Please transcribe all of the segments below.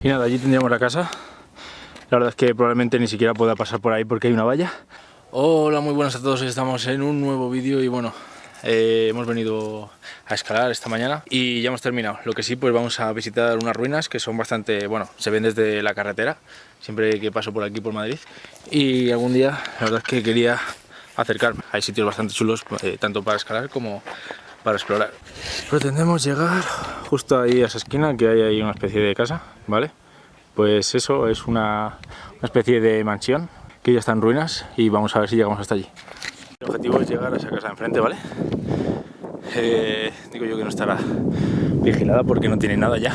Y nada, allí tendríamos la casa. La verdad es que probablemente ni siquiera pueda pasar por ahí porque hay una valla. Hola, muy buenas a todos. Estamos en un nuevo vídeo y bueno, eh, hemos venido a escalar esta mañana y ya hemos terminado. Lo que sí, pues vamos a visitar unas ruinas que son bastante, bueno, se ven desde la carretera, siempre que paso por aquí por Madrid. Y algún día, la verdad es que quería acercarme. Hay sitios bastante chulos, eh, tanto para escalar como para explorar. Pretendemos llegar justo ahí a esa esquina que hay ahí una especie de casa, ¿vale? Pues eso es una, una especie de mansión que ya está en ruinas y vamos a ver si llegamos hasta allí. El objetivo es llegar a esa casa de enfrente, ¿vale? Eh, digo yo que no estará vigilada porque no tiene nada ya.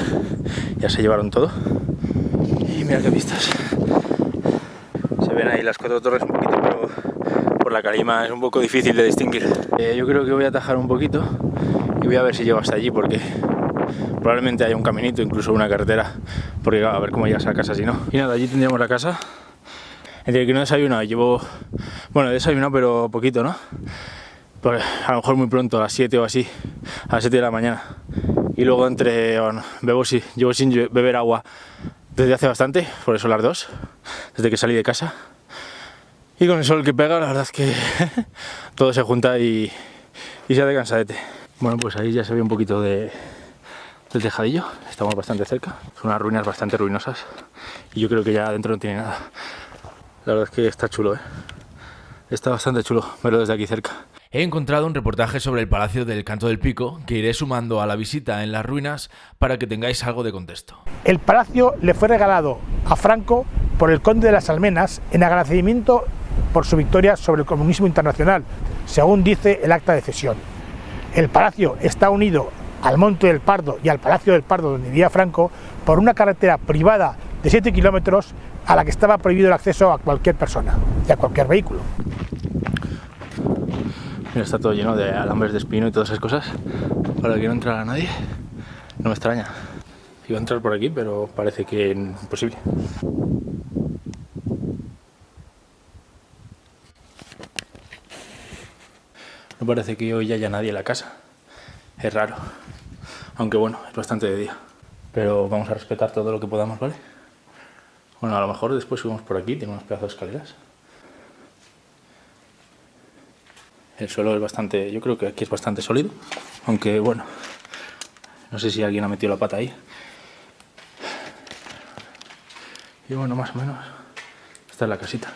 Ya se llevaron todo. Y mira qué vistas. Se ven ahí las cuatro torres un poquito, la calima es un poco difícil de distinguir. Eh, yo creo que voy a atajar un poquito y voy a ver si llego hasta allí porque probablemente haya un caminito, incluso una carretera, porque a ver cómo llegas a la casa si no. Y nada, allí tendríamos la casa. Entre que no he desayunado, llevo... Bueno, he desayunado pero poquito, ¿no? Pues a lo mejor muy pronto, a las 7 o así, a las 7 de la mañana. Y luego entre... Bueno, bebo, sí, llevo sin beber agua desde hace bastante, por eso las dos, desde que salí de casa. Y con el sol que pega, la verdad es que todo se junta y, y se hace cansadete. Bueno, pues ahí ya se ve un poquito de, del tejadillo, estamos bastante cerca. Son unas ruinas bastante ruinosas y yo creo que ya adentro no tiene nada. La verdad es que está chulo, ¿eh? Está bastante chulo verlo desde aquí cerca. He encontrado un reportaje sobre el Palacio del Canto del Pico que iré sumando a la visita en las ruinas para que tengáis algo de contexto. El palacio le fue regalado a Franco por el conde de las Almenas en agradecimiento por su victoria sobre el comunismo internacional, según dice el acta de cesión. El palacio está unido al Monte del Pardo y al Palacio del Pardo donde vivía Franco por una carretera privada de 7 kilómetros a la que estaba prohibido el acceso a cualquier persona y a cualquier vehículo. Mira, está todo lleno de alambres de espino y todas esas cosas para que no entrara nadie. No me extraña. Iba a entrar por aquí, pero parece que imposible. No parece que hoy haya nadie en la casa. Es raro. Aunque bueno, es bastante de día. Pero vamos a respetar todo lo que podamos, ¿vale? Bueno, a lo mejor después subimos por aquí, tiene unos pedazos de escaleras. El suelo es bastante, yo creo que aquí es bastante sólido, aunque bueno, no sé si alguien ha metido la pata ahí. Y bueno, más o menos, esta es la casita.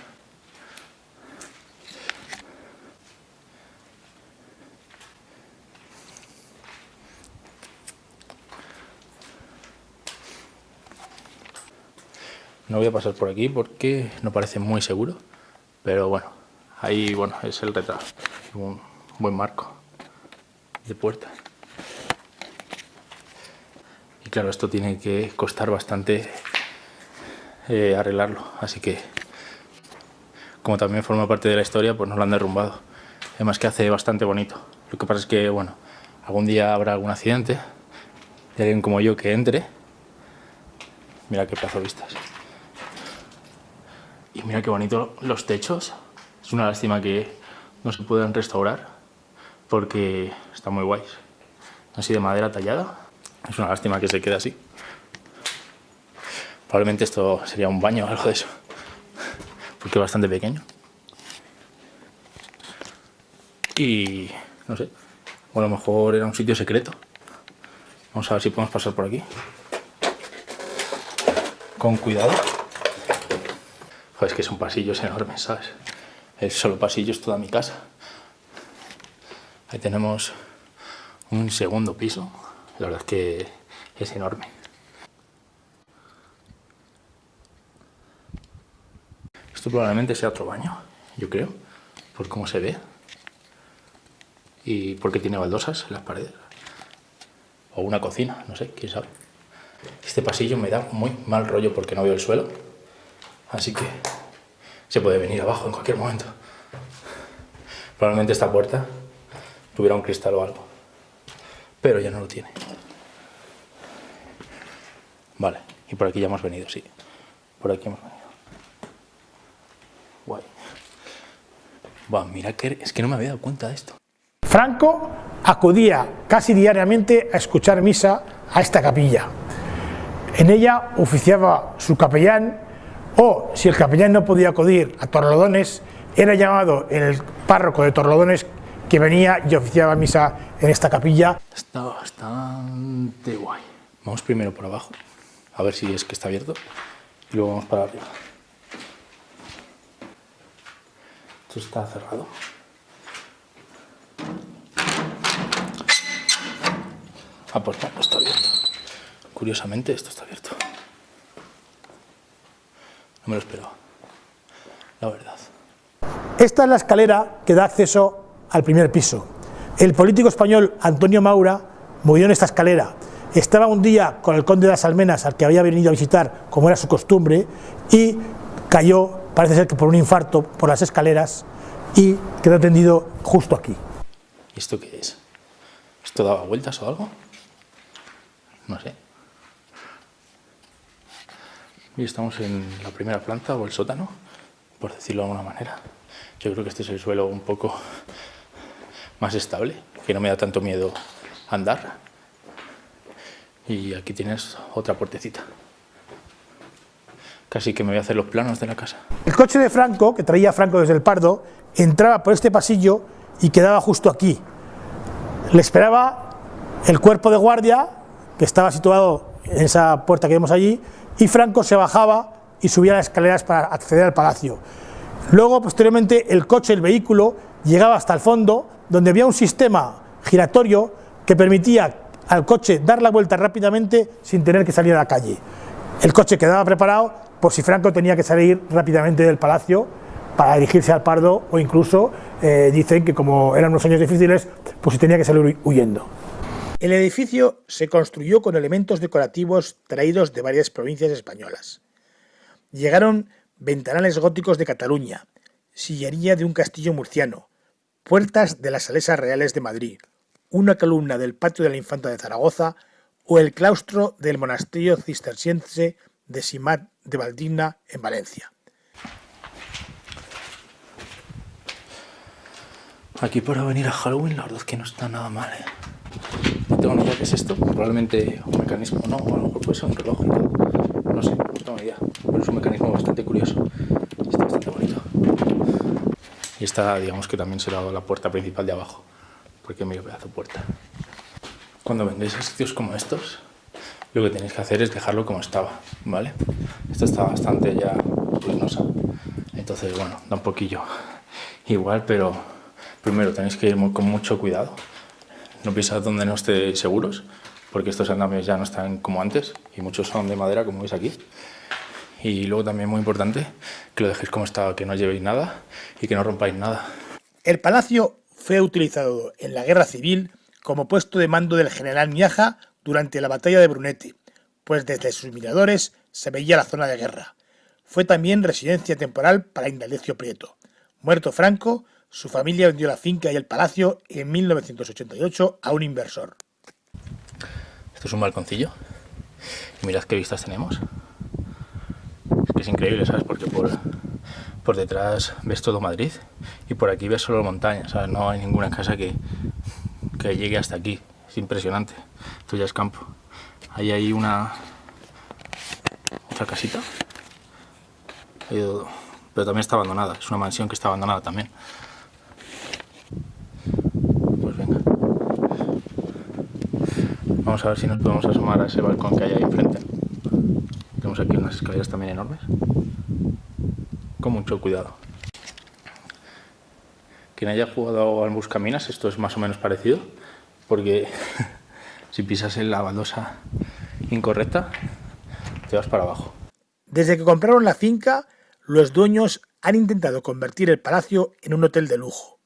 No voy a pasar por aquí porque no parece muy seguro, pero bueno, ahí bueno, es el retrato, un buen marco de puerta. Y claro, esto tiene que costar bastante eh, arreglarlo, así que como también forma parte de la historia, pues nos lo han derrumbado. Además que hace bastante bonito. Lo que pasa es que, bueno, algún día habrá algún accidente y alguien como yo que entre. Mira qué plazo vistas. Y mira qué bonito los techos. Es una lástima que no se puedan restaurar porque están muy guays. Así de madera tallada. Es una lástima que se quede así. Probablemente esto sería un baño o algo de eso. Porque es bastante pequeño. Y no sé. O a lo mejor era un sitio secreto. Vamos a ver si podemos pasar por aquí. Con cuidado. Joder, es que son pasillos enormes, ¿sabes? El solo pasillo es toda mi casa. Ahí tenemos un segundo piso. La verdad es que es enorme. Esto probablemente sea otro baño, yo creo, por cómo se ve. Y porque tiene baldosas en las paredes. O una cocina, no sé, quién sabe. Este pasillo me da muy mal rollo porque no veo el suelo. Así que se puede venir abajo en cualquier momento. Probablemente esta puerta tuviera un cristal o algo. Pero ya no lo tiene. Vale, y por aquí ya hemos venido, sí. Por aquí hemos venido. Guay. Buah, mira que es que no me había dado cuenta de esto. Franco acudía casi diariamente a escuchar misa a esta capilla. En ella oficiaba su capellán o, si el capellán no podía acudir a Torlodones, era llamado el párroco de Torlodones que venía y oficiaba misa en esta capilla. Está bastante guay. Vamos primero por abajo, a ver si es que está abierto, y luego vamos para arriba. Esto está cerrado. Ah, pues no, está abierto. Curiosamente, esto está abierto. No me lo esperaba. La verdad. Esta es la escalera que da acceso al primer piso. El político español Antonio Maura murió en esta escalera. Estaba un día con el conde de las Almenas, al que había venido a visitar, como era su costumbre, y cayó, parece ser que por un infarto, por las escaleras, y quedó tendido justo aquí. ¿Y esto qué es? ¿Esto daba vueltas o algo? No sé. Y estamos en la primera planta o el sótano, por decirlo de alguna manera. Yo creo que este es el suelo un poco más estable, que no me da tanto miedo andar. Y aquí tienes otra puertecita. Casi que me voy a hacer los planos de la casa. El coche de Franco, que traía Franco desde el Pardo, entraba por este pasillo y quedaba justo aquí. Le esperaba el cuerpo de guardia, que estaba situado en esa puerta que vemos allí, y Franco se bajaba y subía las escaleras para acceder al palacio. Luego, posteriormente, el coche, el vehículo, llegaba hasta el fondo, donde había un sistema giratorio que permitía al coche dar la vuelta rápidamente sin tener que salir a la calle. El coche quedaba preparado por si Franco tenía que salir rápidamente del palacio para dirigirse al Pardo o incluso eh, dicen que como eran unos años difíciles, pues si tenía que salir huyendo. El edificio se construyó con elementos decorativos traídos de varias provincias españolas. Llegaron ventanales góticos de Cataluña, sillería de un castillo murciano, puertas de las salesas reales de Madrid, una columna del patio de la Infanta de Zaragoza o el claustro del monasterio cisterciense de Simat de Valdigna en Valencia. Aquí para venir a Halloween la verdad es que no está nada mal, ¿eh? No tengo idea qué es esto, probablemente un mecanismo, no, o a lo mejor puede ser un reloj no sé, no tengo ni pero es un mecanismo bastante curioso, está bastante bonito. Y esta, digamos que también será la puerta principal de abajo, porque mira, pedazo puerta. Cuando vengáis a sitios como estos, lo que tenéis que hacer es dejarlo como estaba, ¿vale? Esta está bastante ya ruinosa, entonces bueno, da un poquillo igual, pero primero tenéis que ir con mucho cuidado. No pisad donde no estéis seguros, porque estos andamios ya no están como antes y muchos son de madera, como veis aquí. Y luego también muy importante que lo dejéis como está, que no llevéis nada y que no rompáis nada. El palacio fue utilizado en la guerra civil como puesto de mando del general Miaja durante la batalla de Brunete, pues desde sus miradores se veía la zona de guerra. Fue también residencia temporal para Indalecio Prieto. Muerto Franco, su familia vendió la finca y el palacio en 1988 a un inversor. Esto es un balconcillo. Y mirad qué vistas tenemos. Es que es increíble, ¿sabes? Porque por, por detrás ves todo Madrid y por aquí ves solo montañas. No hay ninguna casa que, que llegue hasta aquí. Es impresionante. Esto ya es campo. Ahí hay una... otra casita. Pero también está abandonada. Es una mansión que está abandonada también. Pues venga. Vamos a ver si nos podemos asomar a ese balcón que hay ahí enfrente. Tenemos aquí unas escaleras también enormes. Con mucho cuidado. Quien haya jugado al Buscaminas, esto es más o menos parecido, porque si pisas en la baldosa incorrecta, te vas para abajo. Desde que compraron la finca, los dueños han intentado convertir el palacio en un hotel de lujo.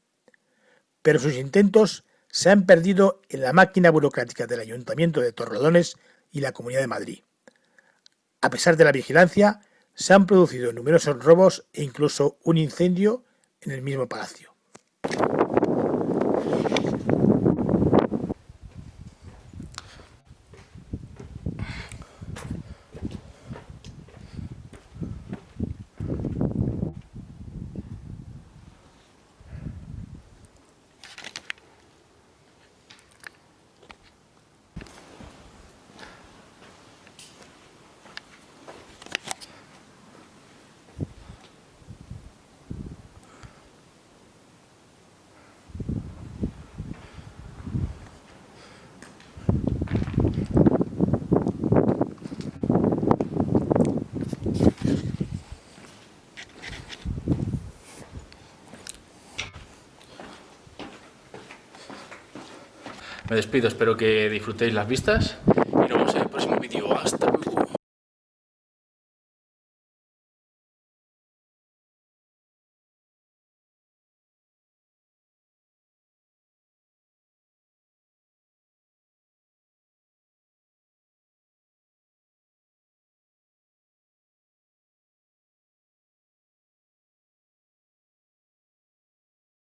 Pero sus intentos se han perdido en la máquina burocrática del Ayuntamiento de Torrelodones y la Comunidad de Madrid. A pesar de la vigilancia, se han producido numerosos robos e incluso un incendio en el mismo palacio. Me despido, espero que disfrutéis las vistas